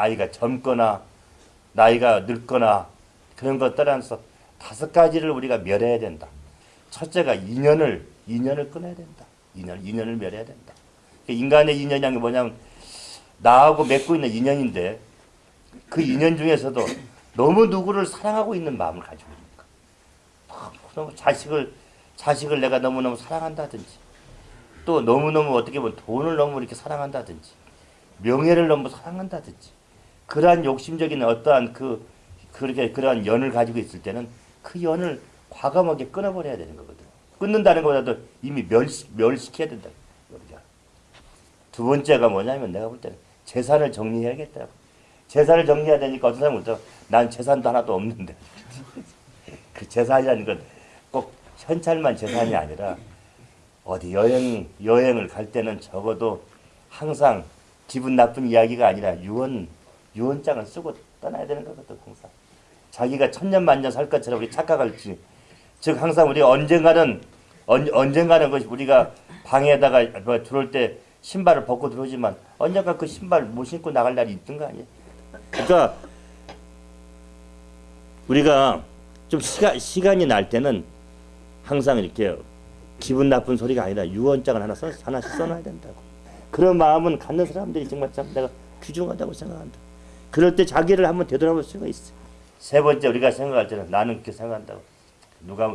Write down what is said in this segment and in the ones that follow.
나이가 젊거나 나이가 늙거나 그런 것 떠나서 다섯 가지를 우리가 멸해야 된다. 첫째가 인연을 인연을 끊어야 된다. 인연 인연을 멸해야 된다. 그 인간의 인연이란 게 뭐냐면 나하고 맺고 있는 인연인데 그 인연 중에서도 너무 누구를 사랑하고 있는 마음을 가지고 있는가. 너무 자식을 자식을 내가 너무너무 사랑한다든지 또 너무너무 어떻게 보면 돈을 너무 이렇게 사랑한다든지 명예를 너무 사랑한다든지 그러한 욕심적인 어떠한 그 그렇게 그러한 연을 가지고 있을 때는 그 연을 과감하게 끊어버려야 되는 거거든. 끊는다는 것보다도 이미 멸시, 멸시켜야 된다. 우리가. 두 번째가 뭐냐면 내가 볼 때는 재산을 정리해야겠다. 재산을 정리해야 되니까 어떤 사람은 그러죠. 난 재산도 하나도 없는데. 그 재산이라는 건 꼭 현찰만 재산이 아니라 어디 여행 여행을 갈 때는 적어도 항상 기분 나쁜 이야기가 아니라 유언 유언장을 쓰고 떠나야 되는 거거든 항상. 자기가 천년 만년 살 것처럼 우리 착각할지 즉 항상 우리가 언젠가는 언, 언젠가는 것이 우리가 방에다가 뭐 들어올 때 신발을 벗고 들어오지만 언젠가 그 신발 못 신고 나갈 날이 있던 거 아니에요. 그러니까 우리가 좀 시간 시간이 날 때는 항상 이렇게 기분 나쁜 소리가 아니라 유언장을 하나 써 하나씩 써놔야 된다고. 그런 마음은 갖는 사람들이 정말 참 내가 귀중하다고 생각한다. 그럴 때 자기를 한번 되돌아볼 수가 있어. 세 번째 우리가 생각할 때는 나는 그렇게 생각한다고. 누가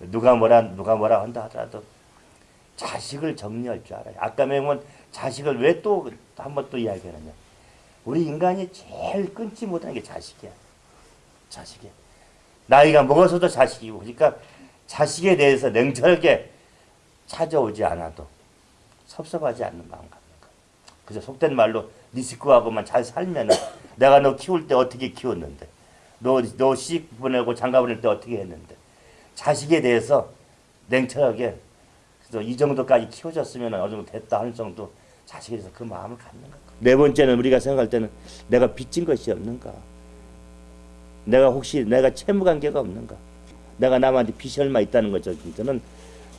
누가 뭐라 누가 뭐라 한다 하더라도 자식을 정리할 줄 알아요. 아까 맹은 자식을 왜 또 한번 또 이야기하느냐. 우리 인간이 제일 끊지 못하는 게 자식이야. 자식이야. 나이가 먹어서도 자식이고 그러니까 자식에 대해서 냉철하게 찾아오지 않아도 섭섭하지 않는 마음 그저 속된 말로 네 식구하고만 잘 살면은 내가 너 키울 때 어떻게 키웠는데 너 너 시집 보내고 장가 보낼 때 어떻게 했는데 자식에 대해서 냉철하게 그래서 이 정도까지 키워졌으면 어느 정도 됐다 하는 정도 자식에 대해서 그 마음을 갖는 거. 네 번째는 우리가 생각할 때는 내가 빚진 것이 없는가. 내가 혹시 내가 채무 관계가 없는가. 내가 남한테 빚이 얼마 있다는 거죠. 저는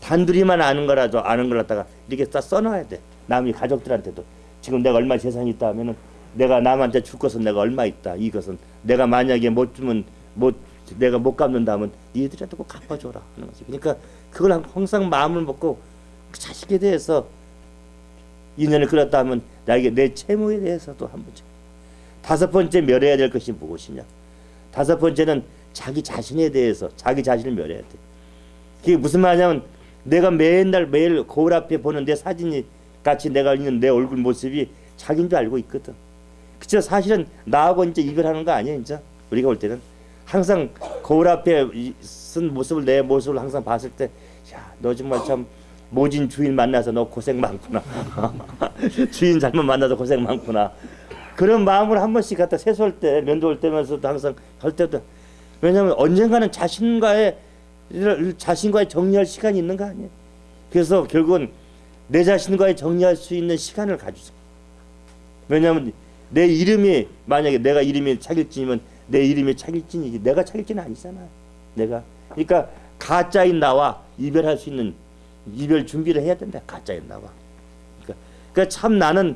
단둘이만 아는 거라도 아는 걸 갖다가 이렇게 딱 써놔야 돼. 남이 가족들한테도 지금 내가 얼마 재산이 있다 하면은 내가 남한테 줄 것은 내가 얼마 있다. 이것은 내가 만약에 못 주면 못 내가 못 갚는다 하면 니들한테 꼭 갚아줘라 하는 거지. 그러니까 그걸 항상 마음을 먹고 그 자식에 대해서 인연을 끌었다 하면 나에게 내 채무에 대해서도 한번 다섯 번째 멸해야 될 것이 무엇이냐. 다섯 번째는 자기 자신에 대해서 자기 자신을 멸해야 돼. 그게 무슨 말이냐면 내가 맨날 매일 거울 앞에 보는 내 사진이 같이 내가 있는 내 얼굴 모습이 자기인 줄 알고 있거든. 그쵸? 사실은 나하고 이제 이별하는 거 아니야 이제 우리가 볼 때는. 항상 거울 앞에 쓴 모습을 내 모습을 항상 봤을 때 야 너 정말 참 모진 주인 만나서 너 고생 많구나. 주인 잘못 만나서 고생 많구나. 그런 마음을 한 번씩 갖다 세수할 때 면도할 때면서도 항상 할 때도. 왜냐하면 언젠가는 자신과의 자신과의 정리할 시간이 있는 거 아니에요. 그래서 결국은 내 자신과의 정리할 수 있는 시간을 가지자 왜냐하면 내 이름이 만약에 내가 이름이 차길진이면 내 이름이 차길진이지 내가 차길진은 아니잖아. 내가. 그러니까 가짜인 나와 이별할 수 있는 이별 준비를 해야 된다. 가짜인 나와. 그러니까, 그러니까 참 나는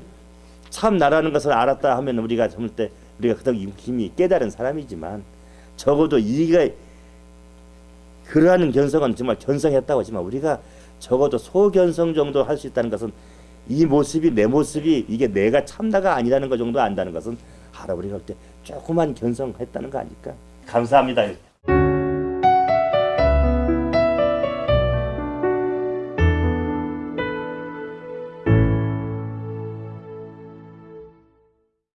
참 나라는 것을 알았다 하면 우리가 젊을 때 우리가 그닥 힘이 깨달은 사람이지만 적어도 이가 그러한 견성은 정말 견성했다고 하지만 우리가 적어도 소견성 정도 할 수 있다는 것은 이 모습이 내 모습이 이게 내가 참나가 아니라는 것 정도 안다는 것은 우리가 그때 조그만 견성했다는 거 아닐까 감사합니다.